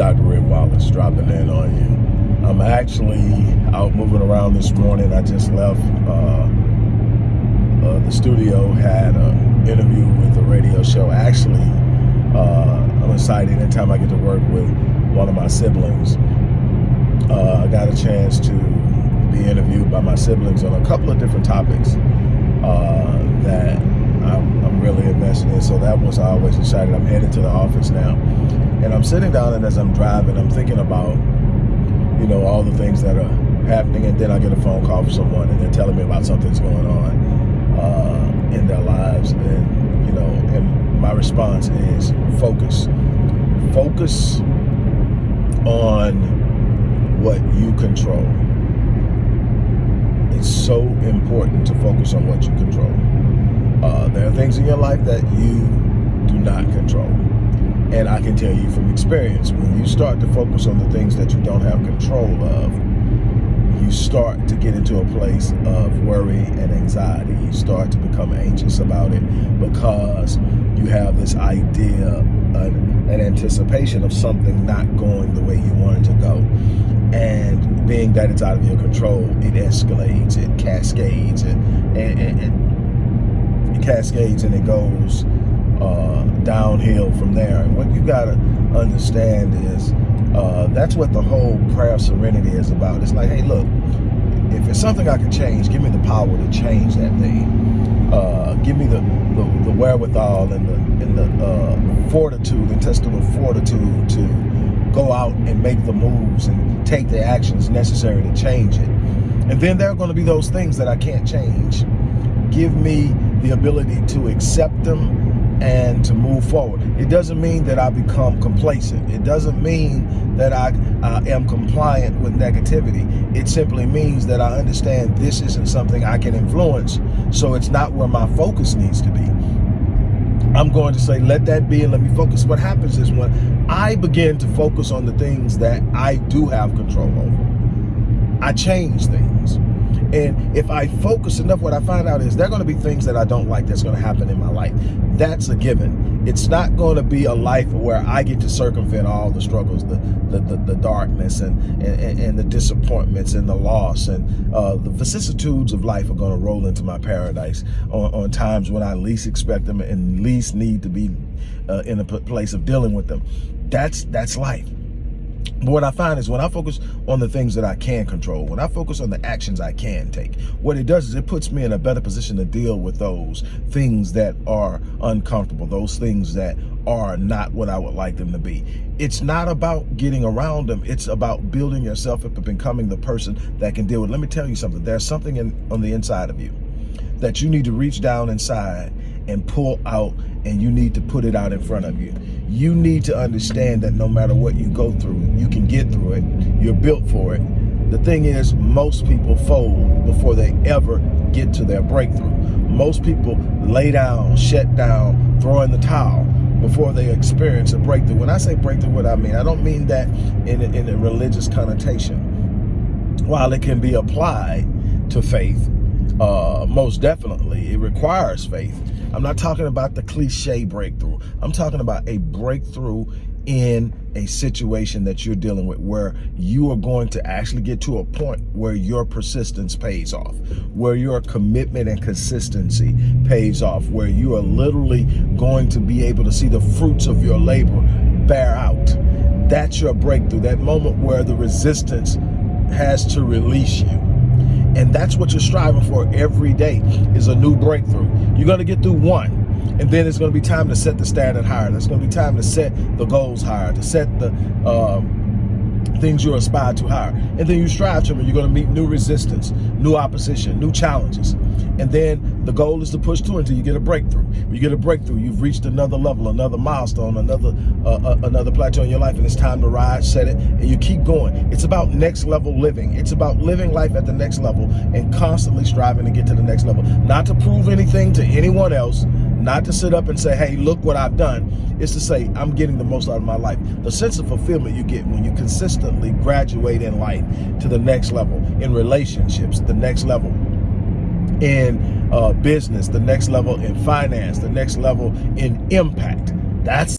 Dr. Red Wallace dropping in on you. I'm actually out moving around this morning. I just left uh, uh, the studio, had an interview with a radio show. Actually, uh, I'm excited anytime I get to work with one of my siblings. Uh, I got a chance to be interviewed by my siblings on a couple of different topics uh, that I'm, I'm really invested in. So that was always excited. I'm headed to the office now. And I'm sitting down and as I'm driving, I'm thinking about, you know, all the things that are happening. And then I get a phone call from someone and they're telling me about something that's going on uh, in their lives. And, you know, and my response is focus. Focus on what you control. It's so important to focus on what you control. Uh, there are things in your life that you do not control. And I can tell you from experience, when you start to focus on the things that you don't have control of, you start to get into a place of worry and anxiety. You start to become anxious about it because you have this idea, an, an anticipation of something not going the way you want it to go. And being that it's out of your control, it escalates, it cascades, and, and, and it cascades and it goes uh, downhill from there. And what you got to understand is uh, that's what the whole prayer of serenity is about. It's like, hey, look, if it's something I can change, give me the power to change that thing. Uh, give me the, the, the, wherewithal and the, and the uh, fortitude, intestinal fortitude to go out and make the moves and take the actions necessary to change it. And then there are going to be those things that I can't change. Give me the ability to accept them and to move forward. It doesn't mean that I become complacent. It doesn't mean that I uh, am compliant with negativity. It simply means that I understand this isn't something I can influence, so it's not where my focus needs to be. I'm going to say, let that be and let me focus. What happens is when I begin to focus on the things that I do have control over, I change things. And if I focus enough, what I find out is there are going to be things that I don't like that's going to happen in my life. That's a given. It's not going to be a life where I get to circumvent all the struggles, the the, the, the darkness and, and, and, the disappointments and the loss and uh, the vicissitudes of life are going to roll into my paradise on, on, times when I least expect them and least need to be uh, in a place of dealing with them. That's that's life. But what I find is when I focus on the things that I can control, when I focus on the actions I can take, what it does is it puts me in a better position to deal with those things that are uncomfortable, those things that are not what I would like them to be. It's not about getting around them. It's about building yourself up and becoming the person that can deal with. Let me tell you something. There's something in, on the inside of you that you need to reach down inside and pull out and you need to put it out in front of you. You need to understand that no matter what you go through, you can get through it. You're built for it. The thing is, most people fold before they ever get to their breakthrough. Most people lay down, shut down, throw in the towel before they experience a breakthrough. When I say breakthrough, what I mean, I don't mean that in a, in a religious connotation. While it can be applied to faith, uh, most definitely, it requires faith. I'm not talking about the cliche breakthrough. I'm talking about a breakthrough in a situation that you're dealing with where you are going to actually get to a point where your persistence pays off, where your commitment and consistency pays off, where you are literally going to be able to see the fruits of your labor bear out. That's your breakthrough, that moment where the resistance has to release you. And that's what you're striving for every day is a new breakthrough. You're going to get through one. And then it's going to be time to set the standard higher. It's going to be time to set the goals higher, to set the um, things you aspire to higher. And then you strive to them. You're going to meet new resistance, new opposition, new challenges. And then the goal is to push through until you get a breakthrough. When you get a breakthrough, you've reached another level, another milestone, another uh, uh, another plateau in your life, and it's time to rise, set it, and you keep going. It's about next level living. It's about living life at the next level and constantly striving to get to the next level. Not to prove anything to anyone else, not to sit up and say, hey, look what I've done. It's to say, I'm getting the most out of my life. The sense of fulfillment you get when you consistently graduate in life to the next level, in relationships, the next level, in uh, business, the next level in finance, the next level in impact. That's